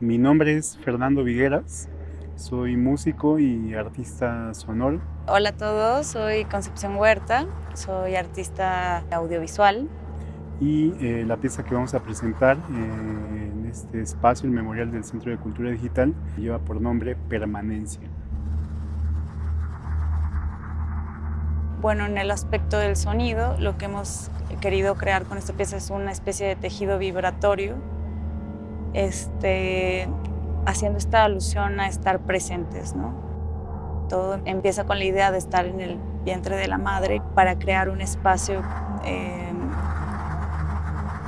Mi nombre es Fernando Vigueras, soy músico y artista sonoro. Hola a todos, soy Concepción Huerta, soy artista audiovisual. Y eh, la pieza que vamos a presentar eh, en este espacio, el Memorial del Centro de Cultura Digital, lleva por nombre Permanencia. Bueno, en el aspecto del sonido, lo que hemos querido crear con esta pieza es una especie de tejido vibratorio, este, haciendo esta alusión a estar presentes. ¿no? Todo empieza con la idea de estar en el vientre de la madre para crear un espacio eh,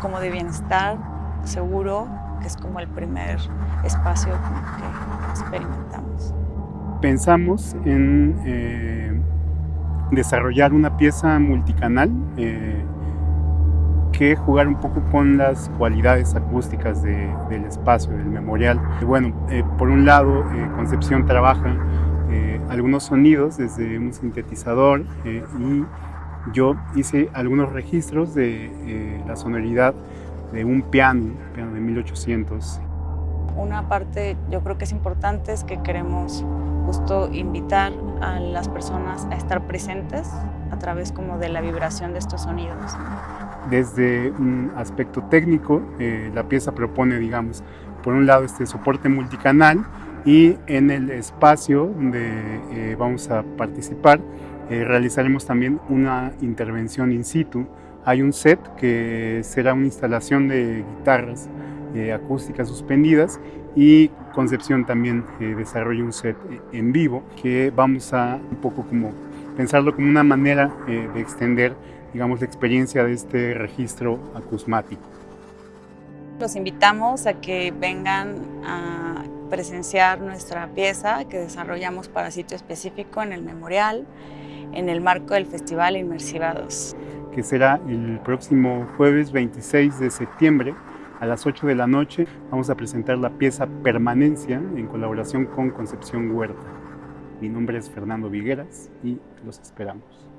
como de bienestar, seguro, que es como el primer espacio que experimentamos. Pensamos en eh, desarrollar una pieza multicanal eh, que jugar un poco con las cualidades acústicas del espacio, del memorial. Bueno, eh, por un lado, eh, Concepción trabaja algunos sonidos desde un sintetizador y yo hice algunos registros de la sonoridad de un piano, piano de 1800. Una parte yo creo que es importante es que queremos justo invitar a las personas a estar presentes a través como de la vibración de estos sonidos. Desde un aspecto técnico, eh, la pieza propone, digamos, por un lado este soporte multicanal y en el espacio donde eh, vamos a participar eh, realizaremos también una intervención in situ. Hay un set que será una instalación de guitarras acústicas suspendidas y Concepción también eh, desarrolla un set eh, en vivo que vamos a un poco como pensarlo como una manera eh, de extender digamos la experiencia de este registro acusmático. Los invitamos a que vengan a presenciar nuestra pieza que desarrollamos para sitio específico en el Memorial en el marco del Festival Inmersiva 2. Que será el próximo jueves 26 de septiembre a las 8 de la noche vamos a presentar la pieza Permanencia en colaboración con Concepción Huerta. Mi nombre es Fernando Vigueras y los esperamos.